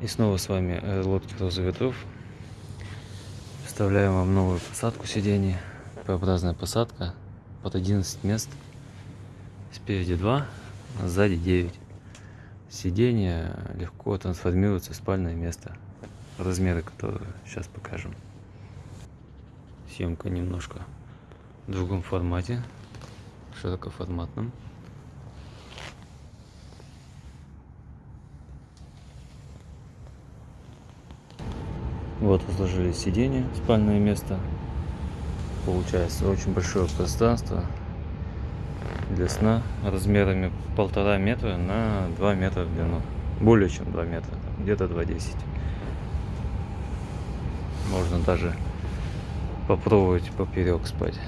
И снова с вами лодки Роза Ветров. Вставляем вам новую посадку сидений. П-образная посадка под 11 мест. Спереди 2, а сзади 9. Сиденье легко трансформируется в спальное место. Размеры, которые сейчас покажем. Съемка немножко в другом формате, широкоформатном. Вот разложили сиденье, спальное место. Получается очень большое пространство для сна размерами полтора метра на 2 метра в длину. Более чем 2 метра, где-то 2,10. Можно даже попробовать поперек спать.